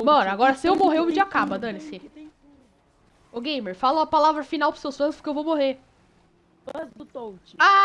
Mano, agora se eu morrer, o vídeo acaba, dane-se. Ô, gamer, fala a palavra final pros seus fãs, porque eu vou morrer. Fãs do Touch. Ah!